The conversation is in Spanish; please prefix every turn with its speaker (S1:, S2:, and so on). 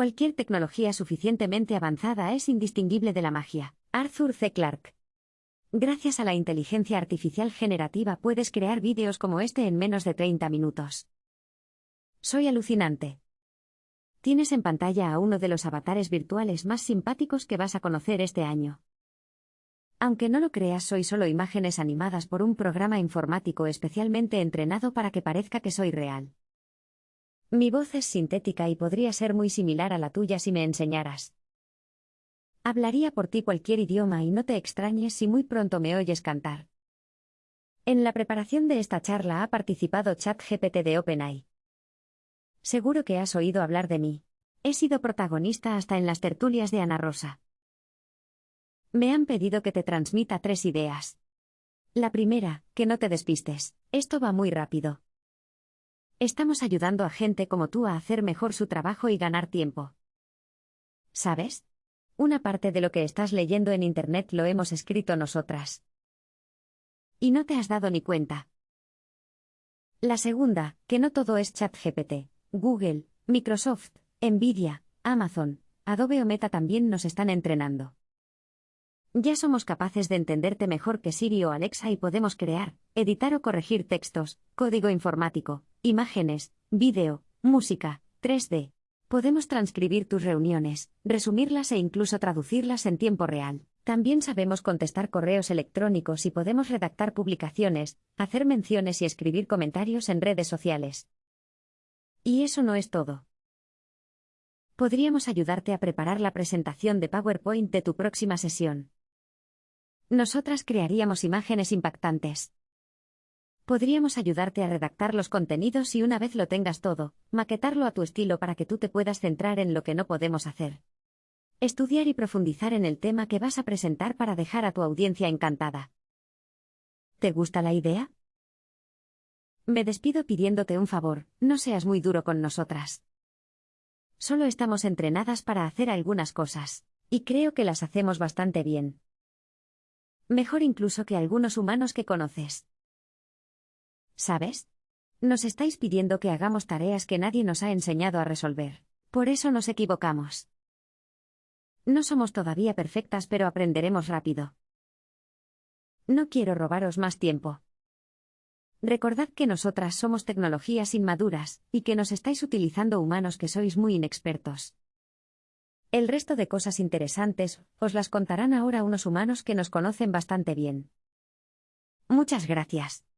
S1: Cualquier tecnología suficientemente avanzada es indistinguible de la magia. Arthur C. Clarke. Gracias a la inteligencia artificial generativa puedes crear vídeos como este en menos de 30 minutos. Soy alucinante. Tienes en pantalla a uno de los avatares virtuales más simpáticos que vas a conocer este año. Aunque no lo creas, soy solo imágenes animadas por un programa informático especialmente entrenado para que parezca que soy real. Mi voz es sintética y podría ser muy similar a la tuya si me enseñaras. Hablaría por ti cualquier idioma y no te extrañes si muy pronto me oyes cantar. En la preparación de esta charla ha participado ChatGPT de OpenAI. Seguro que has oído hablar de mí. He sido protagonista hasta en las tertulias de Ana Rosa. Me han pedido que te transmita tres ideas. La primera, que no te despistes. Esto va muy rápido. Estamos ayudando a gente como tú a hacer mejor su trabajo y ganar tiempo. ¿Sabes? Una parte de lo que estás leyendo en Internet lo hemos escrito nosotras. Y no te has dado ni cuenta. La segunda, que no todo es ChatGPT. Google, Microsoft, Nvidia, Amazon, Adobe o Meta también nos están entrenando. Ya somos capaces de entenderte mejor que Siri o Alexa y podemos crear, editar o corregir textos, código informático, imágenes, vídeo, música, 3D. Podemos transcribir tus reuniones, resumirlas e incluso traducirlas en tiempo real. También sabemos contestar correos electrónicos y podemos redactar publicaciones, hacer menciones y escribir comentarios en redes sociales. Y eso no es todo. Podríamos ayudarte a preparar la presentación de PowerPoint de tu próxima sesión. Nosotras crearíamos imágenes impactantes. Podríamos ayudarte a redactar los contenidos y una vez lo tengas todo, maquetarlo a tu estilo para que tú te puedas centrar en lo que no podemos hacer. Estudiar y profundizar en el tema que vas a presentar para dejar a tu audiencia encantada. ¿Te gusta la idea? Me despido pidiéndote un favor, no seas muy duro con nosotras. Solo estamos entrenadas para hacer algunas cosas, y creo que las hacemos bastante bien. Mejor incluso que algunos humanos que conoces. ¿Sabes? Nos estáis pidiendo que hagamos tareas que nadie nos ha enseñado a resolver. Por eso nos equivocamos. No somos todavía perfectas, pero aprenderemos rápido. No quiero robaros más tiempo. Recordad que nosotras somos tecnologías inmaduras, y que nos estáis utilizando humanos que sois muy inexpertos. El resto de cosas interesantes os las contarán ahora unos humanos que nos conocen bastante bien. Muchas gracias.